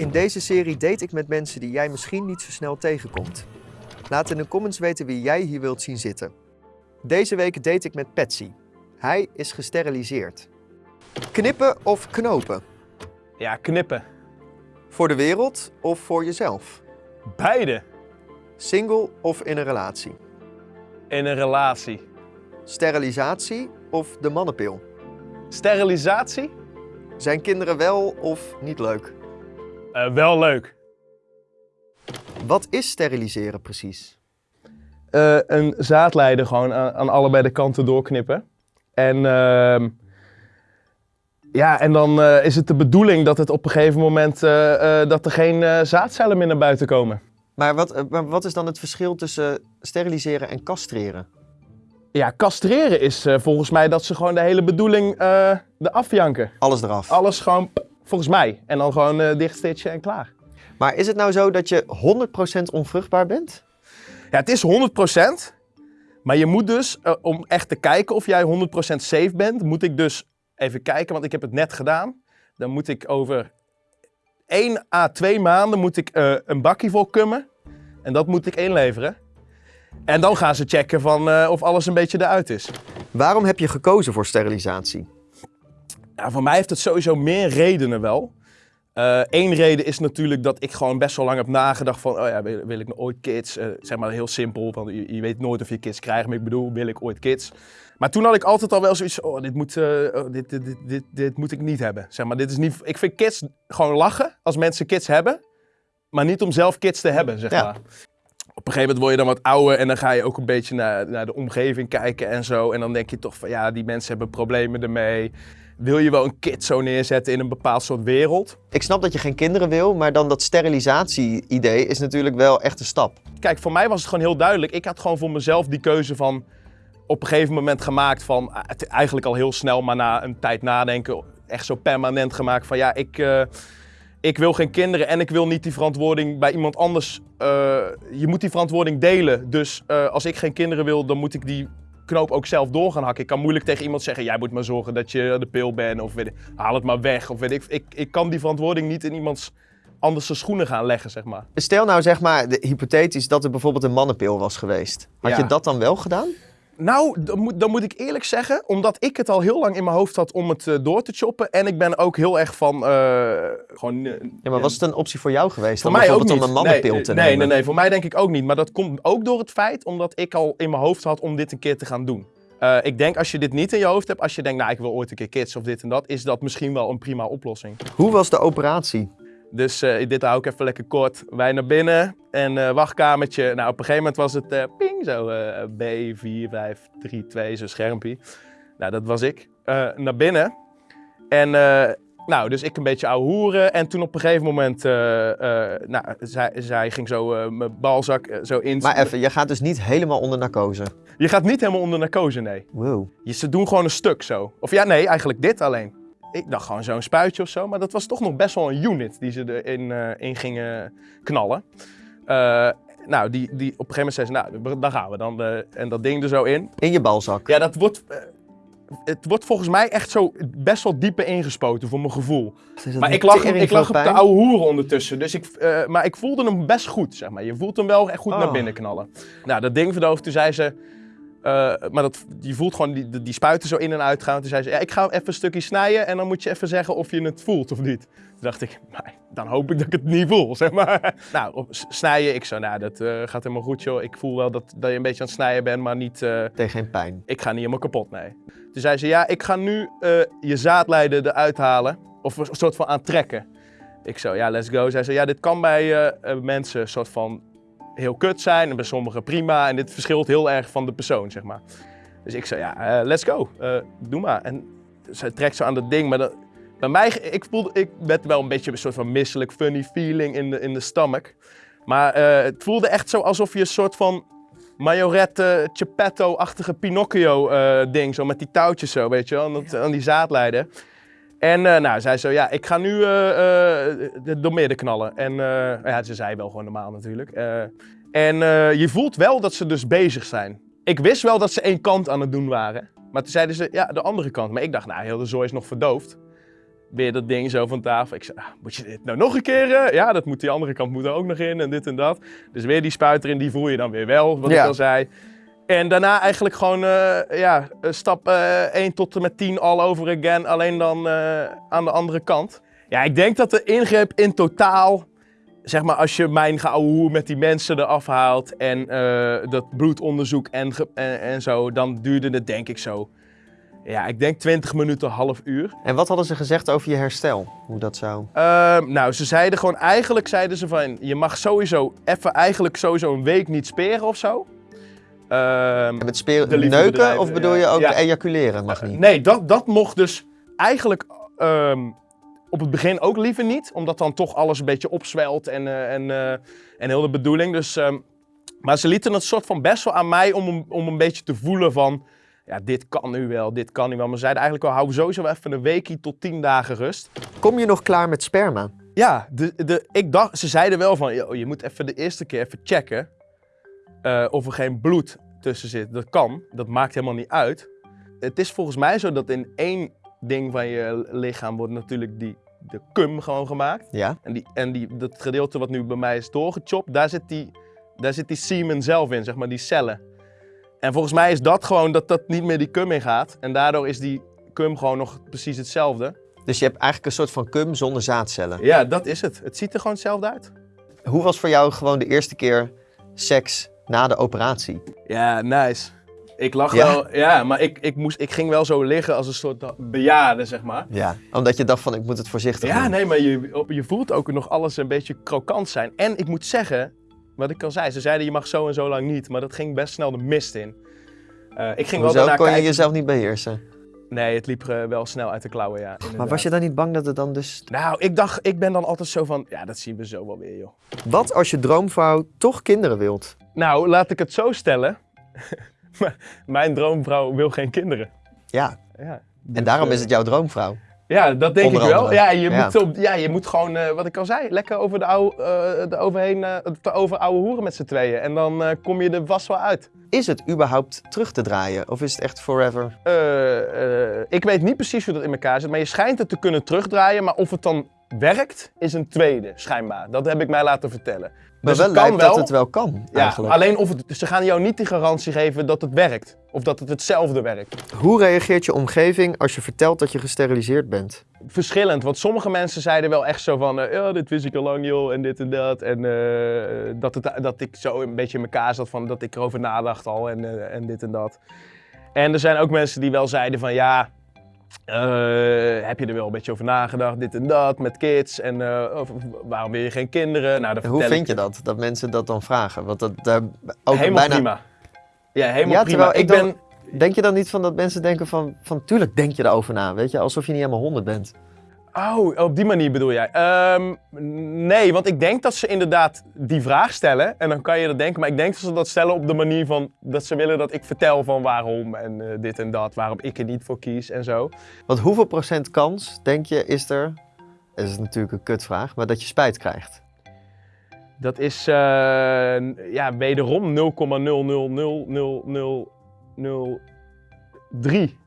In deze serie date ik met mensen die jij misschien niet zo snel tegenkomt. Laat in de comments weten wie jij hier wilt zien zitten. Deze week date ik met Patsy. Hij is gesteriliseerd. Knippen of knopen? Ja, knippen. Voor de wereld of voor jezelf? Beide. Single of in een relatie? In een relatie. Sterilisatie of de mannenpil? Sterilisatie? Zijn kinderen wel of niet leuk? Eh, wel leuk. Wat is steriliseren precies? Eh, een zaadleider gewoon aan, aan allebei de kanten doorknippen. En, ehm, ja, en dan eh, is het de bedoeling dat het op een gegeven moment eh, eh, dat er geen eh, zaadcellen meer naar buiten komen. Maar wat, maar wat is dan het verschil tussen steriliseren en castreren? Ja, castreren is eh, volgens mij dat ze gewoon de hele bedoeling eh de afjanken. Alles eraf. Alles gewoon, volgens mij. En dan gewoon eh dichtstitchen en klaar. Maar is het nou zo dat je 100% onvruchtbaar bent? Ja, het is 100%. Maar je moet dus, eh, om echt te kijken of jij 100% safe bent, moet ik dus even kijken, want ik heb het net gedaan. Dan moet ik over 1 à 2 maanden moet ik, eh, een bakje vol kummen. En dat moet ik inleveren. En dan gaan ze checken van, of alles een beetje eruit is. Waarom heb je gekozen voor sterilisatie? Ja, voor mij heeft het sowieso meer redenen wel. Eén reden is natuurlijk dat ik gewoon best wel lang heb nagedacht van, oh ja, wil, wil ik nou ooit kids? Eh, zeg maar heel simpel, want je, je weet nooit of je kids krijgt, maar ik bedoel, wil ik ooit kids? Maar toen had ik altijd al wel zoiets, oh, dit moet, eh, oh, dit, dit, dit, dit, dit moet ik niet hebben. Zeg maar, dit is niet, ik vind kids gewoon lachen als mensen kids hebben, maar niet om zelf kids te hebben, zeg Ja. maar. Op een gegeven moment word je dan wat ouder en dan ga je ook een beetje naar, naar de omgeving kijken en zo. En dan denk je toch van, ja, die mensen hebben problemen ermee. Wil je wel een kid zo neerzetten in een bepaald soort wereld? Ik snap dat je geen kinderen wil, maar dan dat sterilisatie-idee is natuurlijk wel echt een stap. Kijk, voor mij was het gewoon heel duidelijk. Ik had gewoon voor mezelf die keuze van op een gegeven moment gemaakt van, ah, eigenlijk al heel snel, maar na een tijd nadenken, echt zo permanent gemaakt van ja, ik, eh, ik wil geen kinderen en ik wil niet die verantwoording bij iemand anders. eh, je moet die verantwoording delen. Dus eh, als ik geen kinderen wil, dan moet ik die knoop ook zelf door gaan hakken. Ik kan moeilijk tegen iemand zeggen, jij moet maar zorgen dat je de pil bent of weet ik, haal het maar weg. Of weet ik, ik, ik kan die verantwoording niet in iemands anders zijn schoenen gaan leggen, zeg maar. Stel nou zeg maar, de, hypothetisch, dat er bijvoorbeeld een mannenpil was geweest. Had Ja. je dat dan wel gedaan? Nou, dan moet, dan moet ik eerlijk zeggen, omdat ik het al heel lang in mijn hoofd had om het eh, door te choppen. En ik ben ook heel erg van eh, gewoon. eh, Ja, maar was het een optie voor jou geweest? voor om mij ook niet. om een mannenpil nee, te nee, nemen? Nee, nee, voor mij denk ik ook niet. Maar dat komt ook door het feit omdat ik al in mijn hoofd had om dit een keer te gaan doen. Eh, ik denk als je dit niet in je hoofd hebt, als je denkt, nou ik wil ooit een keer kids of dit en dat, is dat misschien wel een prima oplossing. Hoe was de operatie? Dus eh, dit hou ik even lekker kort. Wij naar binnen en eh, wachtkamertje. Nou, op een gegeven moment was het eh, ping, zo eh B, 4, 5, 3, 2, zo'n schermpje. Nou, dat was ik. Naar binnen. En nou, dus ik een beetje ouwe hoeren. En toen op een gegeven moment, nou, zij, zij ging zo mijn balzak zo in. Maar even, je gaat dus niet helemaal onder narcose. Je gaat niet helemaal onder narcose, nee. Wow. Je, ze doen gewoon een stuk zo. Of ja, nee, eigenlijk dit alleen. Ik dacht gewoon zo'n spuitje of zo, maar dat was toch nog best wel een unit die ze erin eh, in gingen knallen. Eh, nou, die, die, op een gegeven moment zei ze, nou, daar gaan we dan. eh, en dat ding er zo in. In je balzak. Ja, dat wordt, het wordt volgens mij echt zo best wel dieper ingespoten voor mijn gevoel. Maar ik lag, ik lag op de oude hoeren ondertussen. Dus ik, maar ik voelde hem best goed, zeg maar. Je voelt hem wel echt goed Oh. naar binnen knallen. Nou, dat ding verdoofd. Toen zei ze... eh, maar dat, je voelt gewoon die, die, spuiten zo in en uit gaan. Toen zei ze, ja, ik ga even een stukje snijden en dan moet je even zeggen of je het voelt of niet. Toen dacht ik, nou, dan hoop ik dat ik het niet voel, zeg maar. Nou, snijden, ik zo, nou, dat eh, gaat helemaal goed, joh. Ik voel wel dat, dat je een beetje aan het snijden bent, maar niet... eh, Tegen geen pijn. ik ga niet helemaal kapot, nee. Toen zei ze, ja, ik ga nu eh, je zaadleider eruit halen. Of een soort van aantrekken. Ik zo, ja, let's go. Zij zei, ja, dit kan bij eh, eh, mensen soort van heel kut zijn. En bij sommigen prima. En dit verschilt heel erg van de persoon, zeg maar. Dus ik zei, ja, eh, let's go. Eh, doe maar. En zij trekt zo aan dat ding. Maar dat, bij mij, ik voelde, ik werd wel een beetje een soort van misselijk, funny feeling in de, in de stomach. Maar eh, het voelde echt zo alsof je een soort van Majorette, Geppetto-achtige Pinocchio-ding, zo met die touwtjes zo, weet je wel, aan, dat- aan die zaadleider. En eh, nou, zij zo, ja, ik ga nu eh, de- door midden knallen. En ja, ze zei wel gewoon normaal natuurlijk. En je voelt wel dat ze dus bezig zijn. Ik wist wel dat ze één kant aan het doen waren. Maar toen zeiden ze, ja, de andere kant. Maar ik dacht, nou, heel de zooi is nog verdoofd. weer dat ding zo van tafel. Ik zei, ah, moet je dit nou nog een keer? Ja, dat moet die andere kant moet er ook nog in en dit en dat. Dus weer die spuit erin, die voel je dan weer wel, wat Ja. ik al zei. En daarna eigenlijk gewoon eh, ja, eh, stap eh 1 tot en met 10 all over again, alleen dan eh, aan de andere kant. Ja, ik denk dat de ingreep in totaal, zeg maar als je mijn geouwe met die mensen eraf haalt en eh, dat bloedonderzoek en, en, en zo, dan duurde het denk ik zo, ja, ik denk 20 minuten, half uur. En wat hadden ze gezegd over je herstel? Hoe dat zou... Ehm, nou, ze zeiden gewoon, eigenlijk zeiden ze van, je mag sowieso even eigenlijk sowieso een week niet speren of zo. Ehm, met De neuken of bedoel je ook Ja. ejaculeren? Mag niet. Nee, dat, dat mocht dus eigenlijk ehm, op het begin ook liever niet. Omdat dan toch alles een beetje opzwelt en, eh, en, eh, en heel de bedoeling. Dus, ehm, maar ze lieten het soort van best wel aan mij om, een- om een beetje te voelen van... Ja, dit kan nu wel, dit kan nu wel. Maar ze zeiden eigenlijk wel, hou sowieso even een weekje tot tien dagen rust. Kom je nog klaar met sperma? Ja, de, de, ik dacht, ze zeiden wel van, "Yo, je moet even de eerste keer even checken eh, of er geen bloed tussen zit. Dat kan, dat maakt helemaal niet uit. Het is volgens mij zo dat in één ding van je lichaam wordt natuurlijk die, de cum gewoon gemaakt. Ja. En, die, en die, dat gedeelte wat nu bij mij is doorgechopt, daar zit die, daar zit die semen zelf in, zeg maar, die cellen. En volgens mij is dat gewoon dat dat niet meer die cum in gaat. En daardoor is die cum gewoon nog precies hetzelfde. Dus je hebt eigenlijk een soort van cum zonder zaadcellen. Ja, dat is het. Het ziet er gewoon hetzelfde uit. Hoe was voor jou gewoon de eerste keer seks na de operatie? Ja, nice. Ik lag Ja? wel, ja, maar ik, ik, moest, ik ging wel zo liggen als een soort bejaarde, zeg maar. Ja. Omdat je dacht van ik moet het voorzichtig Ja, doen. nee, maar je, je voelt ook nog alles een beetje krokant zijn. En ik moet zeggen, wat ik al zei, ze zeiden je mag zo en zo lang niet, maar dat ging best snel de mist in. Eh, ik ging wel Hoezo daarna kon je jezelf niet beheersen? Nee, het liep eh, wel snel uit de klauwen, ja. Maar was je dan niet bang dat het dan dus... Nou, ik dacht, ik ben dan altijd zo van, ja, dat zien we zo wel weer, joh. Wat als je droomvrouw toch kinderen wilt? Nou, laat ik het zo stellen. Mijn droomvrouw wil geen kinderen. Ja. Ja. En daarom eh, is het jouw droomvrouw. Ja, dat denk Onder ik wel. Ja, je, Ja. Moet op, ja, je moet gewoon, eh, wat ik al zei, lekker over de oude, eh, de overheen, eh, over oude hoeren met z'n tweeën. En dan eh, kom je er vast wel uit. Is het überhaupt terug te draaien? Of is het echt forever? Eh, eh, ik weet niet precies hoe dat in elkaar zit, maar je schijnt het te kunnen terugdraaien. Maar of het dan werkt, is een tweede, schijnbaar. Dat heb ik mij laten vertellen. Maar Dus wel het kan lijkt wel. dat het wel kan, Ja, eigenlijk. alleen of het, ze gaan jou niet de garantie geven dat het werkt. Of dat het hetzelfde werkt. Hoe reageert je omgeving als je vertelt dat je gesteriliseerd bent? verschillend. Want sommige mensen zeiden wel echt zo van, eh, ja, dit wist ik al lang joh, en dit en dat. En eh, dat, het, dat ik zo een beetje in elkaar zat van dat ik erover nadacht al en, eh, en dit en dat. En er zijn ook mensen die wel zeiden van, ja, eh, heb je er wel een beetje over nagedacht, dit en dat, met kids. En eh, of- waarom wil je geen kinderen? Nou, dat Hoe vind ik je dat, dat mensen dat dan vragen? Want dat, daar ook Helemaal bijna... prima. Ja, helemaal Ja, prima. ik dan- ben... Denk je dan niet van dat mensen denken van, van tuurlijk denk je erover na, weet je? Alsof je niet helemaal honderd bent. Oh, op die manier bedoel jij? Ehm, nee, want ik denk dat ze inderdaad die vraag stellen. En dan kan je dat denken. Maar ik denk dat ze dat stellen op de manier van dat ze willen dat ik vertel van waarom en eh, dit en dat. Waarom ik er niet voor kies en zo. Want hoeveel procent kans, denk je, is er... Dat is natuurlijk een kutvraag, maar dat je spijt krijgt. Dat is eh, ja, wederom 0,0000003%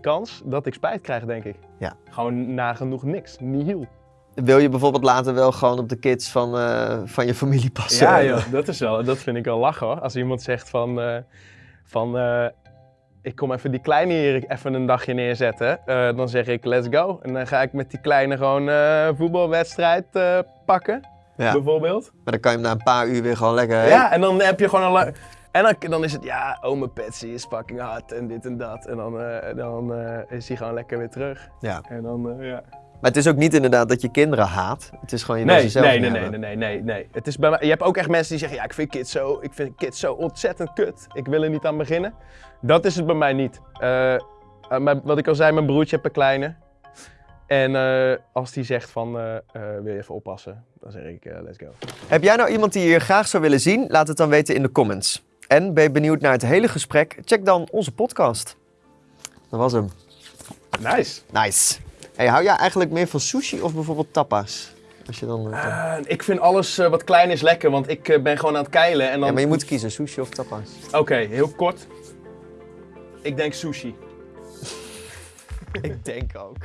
kans dat ik spijt krijg, denk ik. Ja. Gewoon nagenoeg niks. Nihil. Wil je bijvoorbeeld later wel gewoon op de kids van, eh, van je familie passen? Ja, joh, dat, is wel, dat vind ik wel lachen hoor. Als iemand zegt van, eh, van eh, ik kom even die kleine hier even een dagje neerzetten, dan zeg ik let's go. En dan ga ik met die kleine gewoon voetbalwedstrijd pakken, Ja. bijvoorbeeld. Maar dan kan je hem na een paar uur weer gewoon lekker... Ja, en dan heb je gewoon een le- En dan, dan is het, ja, ome Patsy is fucking hard en dit en dat. En dan, eh, dan eh, is hij gewoon lekker weer terug. Ja. En dan, eh, ja. Maar het is ook niet inderdaad dat je kinderen haat. Het is gewoon je Nee, ze zelf nee, nee, nee, nee, nee, nee, nee. Het is bij mij, je hebt ook echt mensen die zeggen, ja, ik vind kids zo, ik vind kids zo ontzettend kut. Ik wil er niet aan beginnen. Dat is het bij mij niet. Maar wat ik al zei, mijn broertje heeft een kleine. En als die zegt van, wil je even oppassen? Dan zeg ik, let's go. Heb jij nou iemand die je graag zou willen zien? Laat het dan weten in de comments. En ben je benieuwd naar het hele gesprek? Check dan onze podcast. Dat was hem. Nice. Nice. Hey, hou jij eigenlijk meer van sushi of bijvoorbeeld tapas? Als je dan, Eh, ik vind alles eh, wat klein is lekker, want ik ben gewoon aan het keilen. En dan... Ja, maar je moet kiezen, sushi of tapas. Oké, heel kort. Ik denk sushi. Ik denk ook.